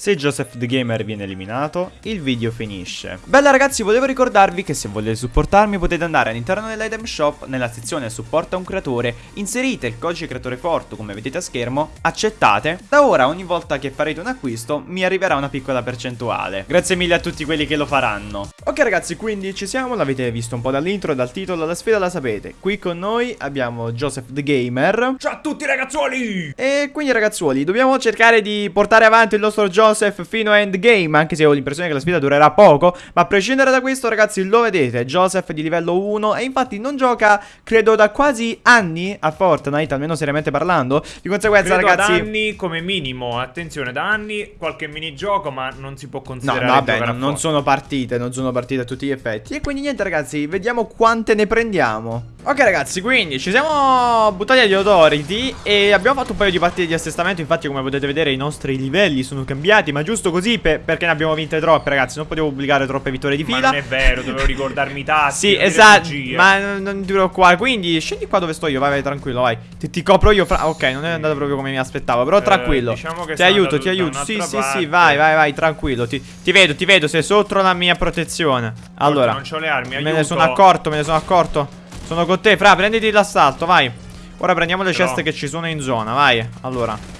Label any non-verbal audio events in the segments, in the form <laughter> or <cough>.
Se Joseph the Gamer viene eliminato, il video finisce. Bella ragazzi, volevo ricordarvi che se volete supportarmi potete andare all'interno dell'item shop, nella sezione supporta un creatore, inserite il codice creatore forte come vedete a schermo, accettate. Da ora ogni volta che farete un acquisto mi arriverà una piccola percentuale. Grazie mille a tutti quelli che lo faranno. Ok ragazzi, quindi ci siamo, l'avete visto un po' dall'intro, dal titolo, la sfida la sapete. Qui con noi abbiamo Joseph the Gamer. Ciao a tutti ragazzuoli! E quindi ragazzuoli, dobbiamo cercare di portare avanti il nostro gioco Joseph fino a endgame Anche se ho l'impressione che la sfida durerà poco Ma a prescindere da questo ragazzi lo vedete Joseph di livello 1 E infatti non gioca credo da quasi anni a Fortnite Almeno seriamente parlando. Di conseguenza credo ragazzi da anni come minimo Attenzione da anni qualche minigioco Ma non si può considerare No vabbè non, non sono partite Non sono partite a tutti gli effetti. E quindi niente ragazzi Vediamo quante ne prendiamo. Ok ragazzi quindi ci siamo buttati agli authority E abbiamo fatto un paio di partite di assestamento. Infatti come potete vedere i nostri livelli sono cambiati Ma giusto così per, perché ne abbiamo vinte troppe ragazzi. Non potevo pubblicare troppe vittorie di fila. Ma non è vero dovevo ricordarmi i tasti Sì esatto Ma non, non ti preoccupare. Quindi scendi qua dove sto io Vai vai tranquillo vai. Ti, ti copro io fra... Ok non è andato proprio come mi aspettavo Però eh, tranquillo. diciamo Ti aiuto ti aiuto. Sì sì parte. sì vai vai vai tranquillo. Ti, ti, vedo ti vedo sei sotto la mia protezione. Allora Non ho le armi aiuto. Me ne sono accorto me ne sono accorto. Sono con te, Fra, prenditi l'assalto, vai. Ora prendiamo le ceste che ci sono in zona, vai. Allora.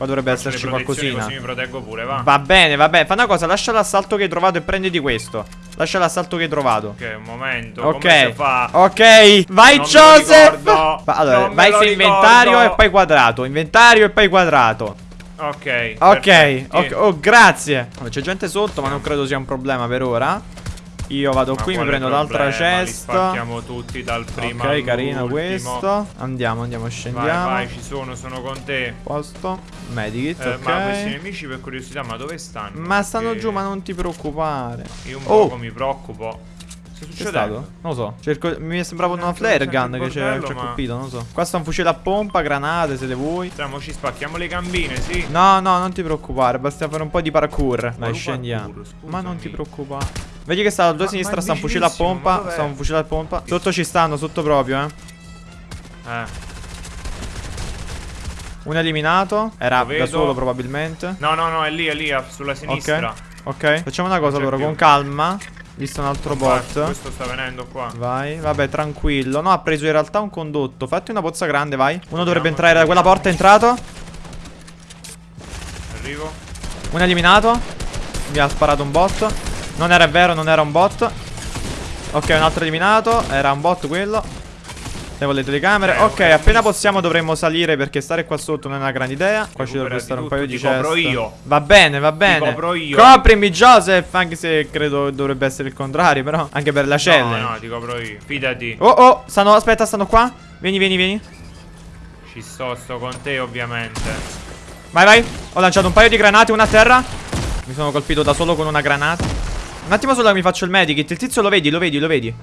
Qua dovrebbe Faccio esserci qualcosina. Così mi proteggo pure, va. Va bene, va bene. Fa una cosa, lascia l'assalto che hai trovato e prenditi questo. Lascia l'assalto che hai trovato. Ok, un momento. Ok. Ok. Vai, non Joseph. allora, vai su inventario e poi quadrato. Inventario e poi quadrato. Ok. Ok. okay. Oh, grazie. C'è gente sotto, ma non credo sia un problema per ora. Io vado Ma qui, mi prendo l'altra cesta. Partiamo tutti dal primo. Ok, carino questo. Andiamo, andiamo, scendiamo. Vai, vai, ci sono, sono con te. Posto. Medikit, eh, ok. Ma questi nemici per curiosità, ma dove stanno? Ma Perché... stanno giù, ma non ti preoccupare. Io un oh. po' mi preoccupo. Che è succedendo? Non lo so. Cerco... Mi sembrava una flare gun che ci ha ma... colpito, non lo so. Qua sta un fucile a pompa, granate se le vuoi. Stiamo, ci spacchiamo le gambine, sì. No, no, non ti preoccupare. Basta fare un po' di parkour. Dai, scendiamo. Parkour, ma non ti preoccupare. Vedi che sta a tua sinistra, sta un fucile a pompa. Sta un fucile a pompa. Sotto ci stanno, sotto proprio, eh. Eh. Uno eliminato. Era da solo probabilmente. No, no, no, è lì, è lì, sulla sinistra. Ok. Ok. Facciamo una cosa allora, più. con calma. Visto un altro bot. Questo sta venendo qua. Vai, vabbè, tranquillo. No, ha preso in realtà un condotto. Fatti una pozza grande, vai. Uno Andiamo dovrebbe entrare da quella porta, è entrato. Arrivo. Uno eliminato. Mi ha sparato un bot. Non era vero, non era un bot. Ok, un altro eliminato. Era un bot quello. Levo le telecamere. Eh, Ok, appena possiamo dovremmo salire Perché stare qua sotto non è una grande idea. Qua ci dovrebbe stare un paio di ceste copro io. Va bene, va bene. Ti copro io. Coprimi Joseph Anche se credo dovrebbe essere il contrario Però Anche per la cella No, no, ti copro io. Fidati. Oh, oh Stanno, aspetta, stanno qua. Vieni, vieni, vieni. Ci sto, sto con te ovviamente. Vai, vai. Ho lanciato un paio di granate, una a terra. Mi sono colpito da solo con una granata un attimo solo che mi faccio il medikit. Il tizio lo vedi, lo vedi, lo vedi.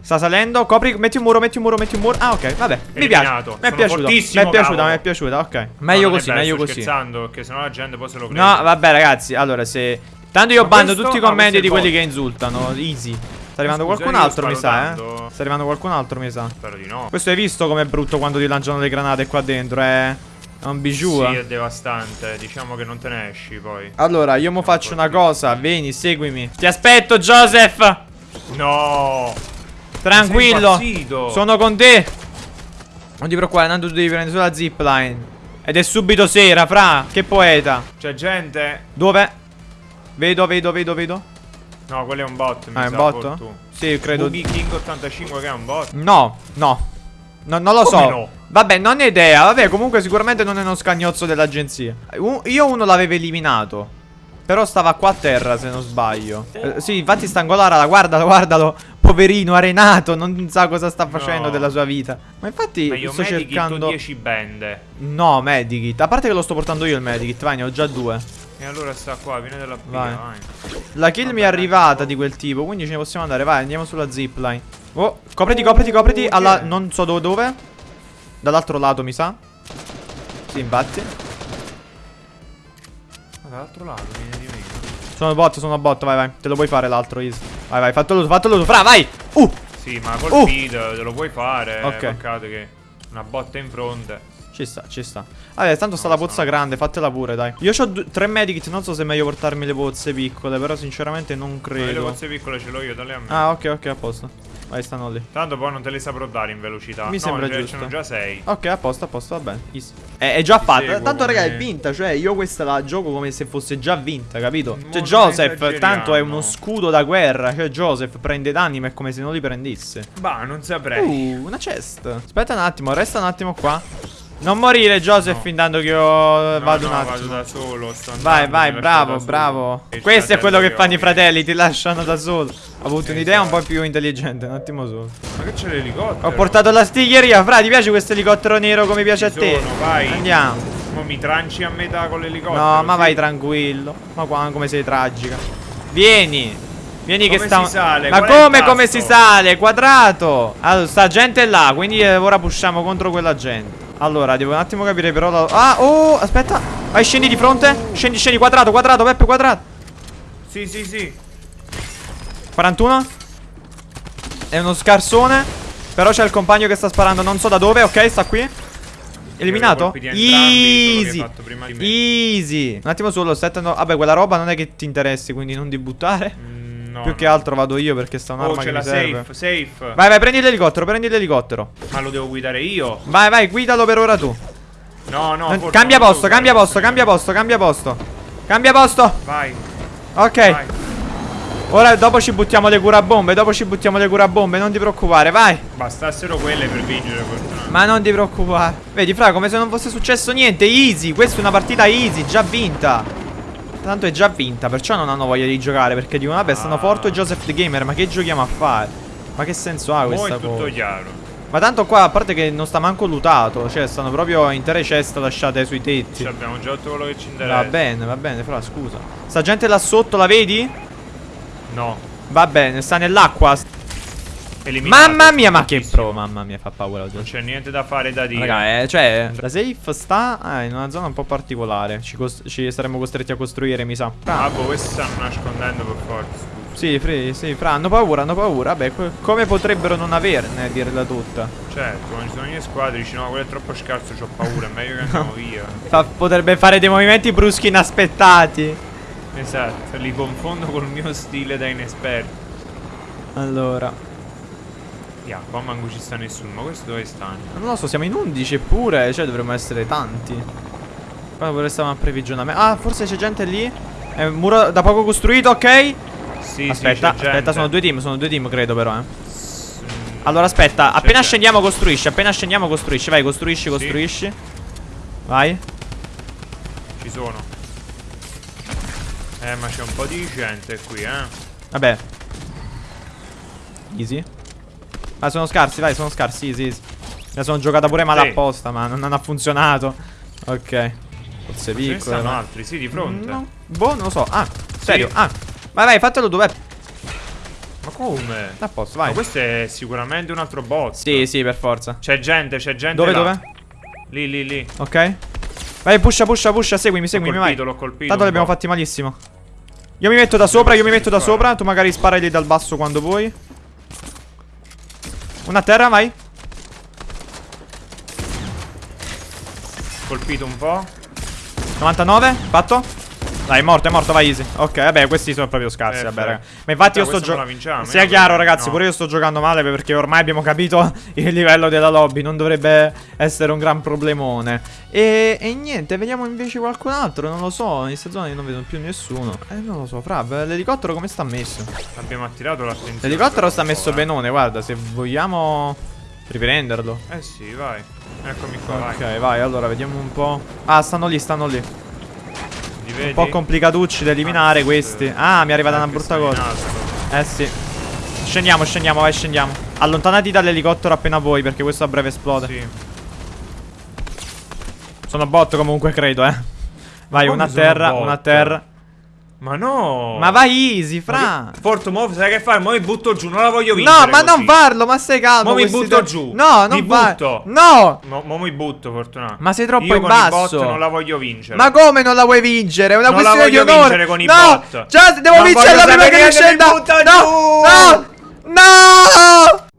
Sta salendo, copri, metti un muro, metti un muro, metti un muro. Ah ok, vabbè, mi piace. Mi è piaciuto, mi è piaciuta, mi è piaciuta, ok. Meglio così, meglio così. scherzando, perché sennò la gente poi se lo crede. No, vabbè ragazzi, allora se Tanto io bando tutti i commenti di quelli che insultano. Easy. Sta arrivando qualcun altro mi sa, eh? Sta arrivando qualcun altro mi sa. Spero di no. Questo hai visto com'è brutto quando ti lanciano le granate qua dentro, eh un bijou. Sì, è devastante. Diciamo che non te ne esci poi. Allora, io mo faccio una cosa. Vieni, seguimi. Ti aspetto, Joseph. No. Tranquillo. Sono con te. Non ti preoccupare, Nando, tu devi prendere sulla zipline. Ed è subito sera, fra. Che poeta. C'è gente. Dove? Vedo, vedo, vedo, vedo. No, quello è un bot. ah, è un bot? Sì, credo. Boogie King 85 che è un bot. No, no. No non lo Come so. No? Vabbè, non ho idea. Vabbè, comunque sicuramente non è uno scagnozzo dell'agenzia. io uno l'avevo eliminato. Però stava qua a terra, se non sbaglio. Eh, sì, infatti sta Stangolara, guardalo, guardalo. Poverino, arenato, non sa cosa sta facendo no. della sua vita. Ma infatti Ma io sto cercando 10 bende. No, Medikit. A parte che lo sto portando io il Medikit, vai, ne ho già due. E allora sta qua, viene dalla B, vai. vai. La kill Vabbè, mi è arrivata di quel tipo, quindi ce ne possiamo andare. Vai, andiamo sulla zipline. Oh, copriti, copriti, copriti. Alla, non so dove, dove. Dall'altro lato mi sa Sì infatti Dall'altro lato viene di meno Sono bot sono bot vai vai Te lo puoi fare l'altro easy Vai vai fatelo fatelo tu Fra vai Uh Sì ma colpito uh. te lo puoi fare Ok Peccato che una botta in fronte Ci sta, ci sta. Vabbè, tanto sta la pozza grande, fatela pure, dai. Io ho tre medikit, non so se è meglio portarmi le pozze piccole, però sinceramente non Ma Le credo. pozze piccole ce l'ho io, dalle a me. Ah, ok, ok, a posto. Vai, stanno lì. Tanto poi non te le saprò dare in velocità. Mi no, sembra ce- giusto. Ce n'ho già 6. Ok, a posto, a posto, va bene. Easy. È, è già Ti fatta. Tanto, raga, è come- vinta. Cioè, io questa la gioco come se fosse già vinta, capito? Cioè, Joseph, tanto è uno scudo da guerra. Cioè, Joseph prende danni, ma è come se non li prendesse. Bah, non saprei. Uh, una chest. Aspetta un attimo, resta un attimo qua. Non morire, Joseph, No. intanto che io No, vado no, un vado attimo. da solo. Sto Vai, vai, bravo, bravo. Questo è quello che fanno i fratelli, ti lasciano da solo. Ho avuto un'idea un po' Esatto. più intelligente, un attimo solo. Ma che c'è l'elicottero? Ho portato la stiglieria, fra, ti piace questo elicottero nero come piace a Ci te? sono, vai. Andiamo. Ma mi tranci a metà con l'elicottero? No, ma sì? vai tranquillo. Ma qua come sei tragica. Vieni. Vieni che Come sta. si sale? Ma Qual come come si sale? Quadrato. Allora, sta gente là, quindi eh, ora pusciamo contro quella gente. Allora, devo un attimo capire però la... Ah, oh, aspetta. Vai, scendi di fronte. Scendi, scendi, quadrato, quadrato, Peppe, quadrato. Sì, sì, sì. 41. È uno scarsone. Però c'è il compagno che sta sparando, non so da dove. Ok, sta qui. Eliminato? Easy. Easy. Un attimo solo, set no- Vabbè, quella roba non è che ti interessi, quindi non di buttare. No, Più no. che altro vado io perché sta Oh, un'arma c'è che la mi serve. safe, safe. Vai, vai, prendi l'elicottero, prendi l'elicottero. Ma lo devo guidare io? Vai, vai, guidalo per ora tu. No, no. Non- cambia non posto, cambia posto, cambia posto, cambia posto. Cambia posto. Vai, Ok. vai. Ora dopo ci buttiamo le curabombe, dopo ci buttiamo le curabombe, non ti preoccupare, vai. Bastassero quelle per vincere, fortunatamente. Ma non ti preoccupare. Vedi, fra, come se non fosse successo niente. Easy. Questa è una partita easy, già vinta. Tanto è già vinta, perciò non hanno voglia di giocare. Perché dicono, vabbè, stanno Ah. Forte e Joseph the Gamer. Ma che giochiamo a fare? Ma che senso ha questa è tutto cosa? chiaro. Ma tanto qua, a parte che non sta manco lutato. Cioè, stanno proprio intere ceste lasciate sui tetti. Ci abbiamo già tutto quello che ci interessa. Va bene, va bene, fra, scusa. Sta gente là sotto, la vedi? No. Va bene, sta nell'acqua. Eliminato. Mamma mia, ma che pro, mamma mia, fa paura oggi. Non c'è niente da fare da dire. Raga, eh, cioè, la safe sta ah, in una zona un po' particolare. Ci, ci saremmo costretti a costruire, mi sa. Ah, boh, questi stanno nascondendo per forza. Sì, Fri, sì, fra, hanno paura, hanno paura. Co- come potrebbero non averne, a dirla tutta? Certo, quando ci sono gli squadri dici no, quello è troppo scarso, ho paura, è meglio che andiamo <laughs> via. Fa- potrebbe fare dei movimenti bruschi inaspettati. Esatto, li confondo col mio stile da inesperto. Allora, Yeah, qua manco ci sta nessuno, ma questo dove stanno? non lo so, siamo in 11 eppure, cioè dovremmo essere tanti. Qua vorrei stare a previgionamento. Ah, forse c'è gente lì. È un muro da poco costruito, ok? Sì, aspetta, sì, aspetta, sono due team, sono due team, credo però, eh. Mm, Allora aspetta, appena scendiamo costruisci, appena scendiamo costruisci, vai, costruisci, Sì. costruisci. Vai. Ci sono. Eh, ma c'è un po' di gente qui, eh. Vabbè. Easy. Ah, sono scarsi, vai, sono scarsi, easy, easy. La sono giocata pure male Sì. apposta, ma non, non ha funzionato. Ok. Forse Ce ne ma- altri, sì, di fronte. No. Boh, non lo so. Ah, serio. Ah. Vai, vai, fatelo dov'è. Ma come? A posto, Ma vai. questo è sicuramente un altro bot. Sì, sì, per forza. C'è gente, c'è gente Dove, là. dove? Lì, lì, lì. Ok. Vai, pusha, pusha, pusha, seguimi, L'ho seguimi, vai. colpito, l'ho colpito. Tanto li abbiamo po'. fatti malissimo. Io mi metto da sopra, io mi metto da sopra. Tu magari spara lì dal basso quando vuoi. Una terra, vai. Colpito un po'. 99, fatto. Dai, è morto, è morto, vai easy. Ok, vabbè, questi sono proprio scarsi, Perfetto. vabbè. Ma infatti io Dai, sto giocando. vinciamo, Sia eh, chiaro, ragazzi, no. pure io sto giocando male perché ormai abbiamo capito <laughs> il livello della lobby. Non dovrebbe essere un gran problemone. E, e niente, vediamo invece qualcun altro. Non lo so. In questa zona io non vedo più nessuno. Eh, non lo so, fra. L'elicottero come sta messo? Abbiamo attirato l'attenzione. L'elicottero sta messo eh. benone, guarda, se vogliamo riprenderlo. Eh sì, vai. Eccomi qua, vai. Ok, vai, allora vediamo un po'. Ah, stanno lì, stanno lì. Un po' complicatucci da eliminare Ah, questi. Ah, mi è arrivata una brutta cosa. Eh sì. Scendiamo, scendiamo, vai, scendiamo. Allontanati dall'elicottero appena vuoi, perché questo a breve esplode. Sì. Sono bot comunque, credo, eh. Vai, una a terra, una a terra. Ma no. Ma vai easy, fra. Forte, mo sai che fare? Mo mi butto giù, non la voglio vincere. No, ma così. non farlo, ma stai calmo. Mo mi butto te- giù. No, non Mi butto. No. Mo, mo mi butto, Fortunato. Ma sei troppo Io in con i bot basso. non la voglio vincere. Ma come non la vuoi vincere? È una Non la questione di voglio onore. vincere con i no, bot. Già, devo Non vincerla voglio prima che mi scenda. No, giù. no, no.